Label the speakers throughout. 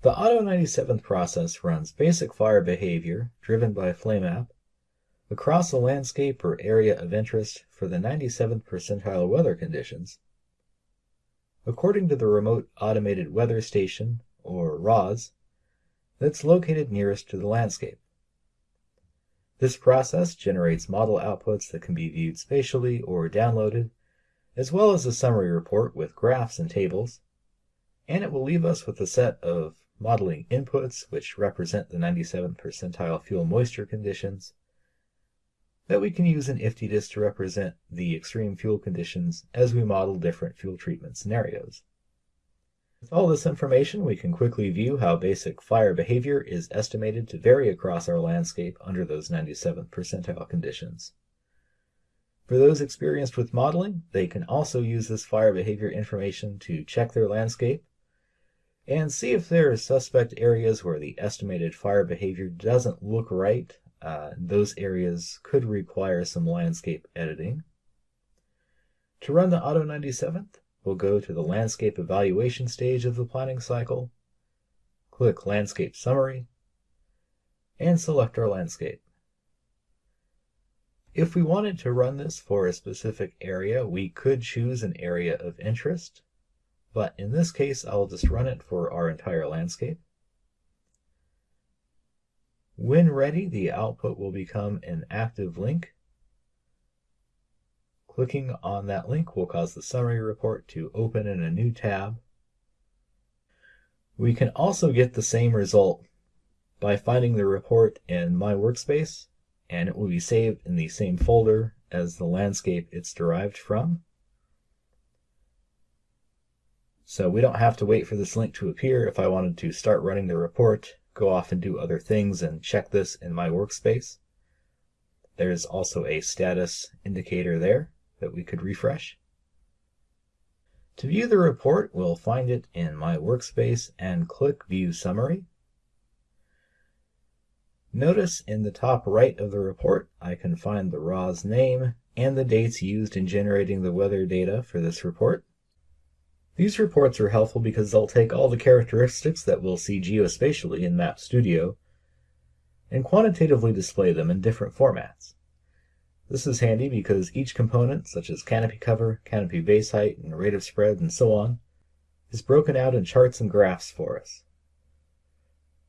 Speaker 1: The Auto 97th process runs basic fire behavior, driven by FlamMap, across a landscape or area of interest for the 97th percentile weather conditions. According to the Remote Automated Weather Station, or RAWS, that's located nearest to the landscape. This process generates model outputs that can be viewed spatially or downloaded, as well as a summary report with graphs and tables, and it will leave us with a set of modeling inputs which represent the 97th percentile fuel moisture conditions, that we can use an IFTDSS to represent the extreme fuel conditions as we model different fuel treatment scenarios. With all this information, we can quickly view how basic fire behavior is estimated to vary across our landscape under those 97th percentile conditions. For those experienced with modeling, they can also use this fire behavior information to check their landscape and see if there are suspect areas where the estimated fire behavior doesn't look right uh, those areas could require some landscape editing. To run the Auto 97th, we'll go to the landscape evaluation stage of the planning cycle, click Landscape Summary, and select our landscape. If we wanted to run this for a specific area, we could choose an area of interest, but in this case, I'll just run it for our entire landscape. When ready, the output will become an active link. Clicking on that link will cause the summary report to open in a new tab. We can also get the same result by finding the report in My Workspace, and it will be saved in the same folder as the landscape it's derived from. So we don't have to wait for this link to appear if I wanted to start running the report go off and do other things and check this in my workspace. There's also a status indicator there that we could refresh. To view the report, we'll find it in my workspace and click View Summary. Notice in the top right of the report, I can find the RAWS name and the dates used in generating the weather data for this report. These reports are helpful because they'll take all the characteristics that we'll see geospatially in Map Studio and quantitatively display them in different formats. This is handy because each component, such as canopy cover, canopy base height, and rate of spread, and so on, is broken out in charts and graphs for us.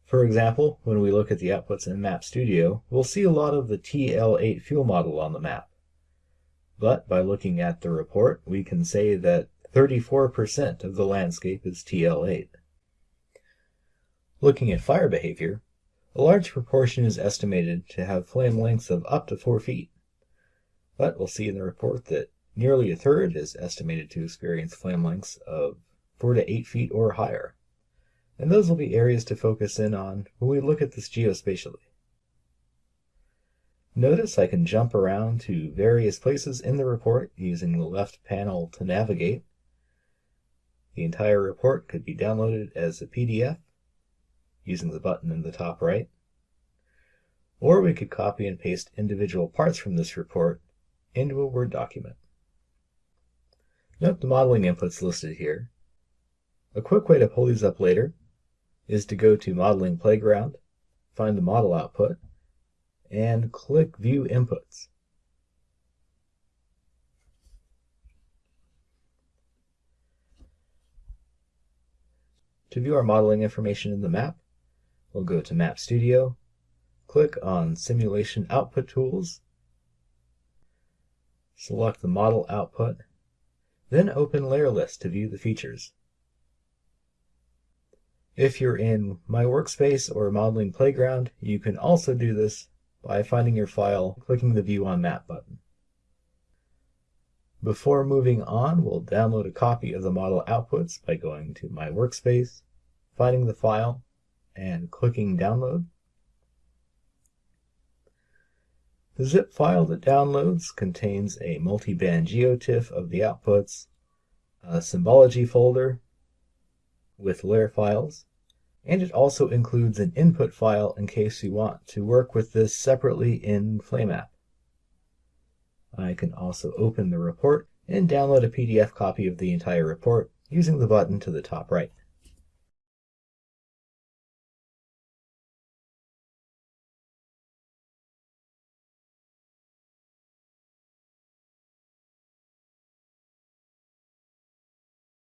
Speaker 1: For example, when we look at the outputs in Map Studio, we'll see a lot of the TL8 fuel model on the map. But by looking at the report, we can say that 34% of the landscape is TL8. Looking at fire behavior, a large proportion is estimated to have flame lengths of up to 4 feet. But we'll see in the report that nearly a third is estimated to experience flame lengths of 4 to 8 feet or higher. And those will be areas to focus in on when we look at this geospatially. Notice I can jump around to various places in the report using the left panel to navigate. The entire report could be downloaded as a PDF using the button in the top right. Or we could copy and paste individual parts from this report into a Word document. Note the modeling inputs listed here. A quick way to pull these up later is to go to Modeling Playground, find the model output, and click View Inputs. To view our modeling information in the map, we'll go to Map Studio, click on Simulation Output Tools, select the model output, then open Layer List to view the features. If you're in My Workspace or Modeling Playground, you can also do this by finding your file, clicking the View on Map button. Before moving on, we'll download a copy of the model outputs by going to My Workspace, finding the file, and clicking Download. The zip file that downloads contains a multi-band geotiff of the outputs, a symbology folder with layer files, and it also includes an input file in case you want to work with this separately in FlamMap. I can also open the report and download a PDF copy of the entire report using the button to the top right.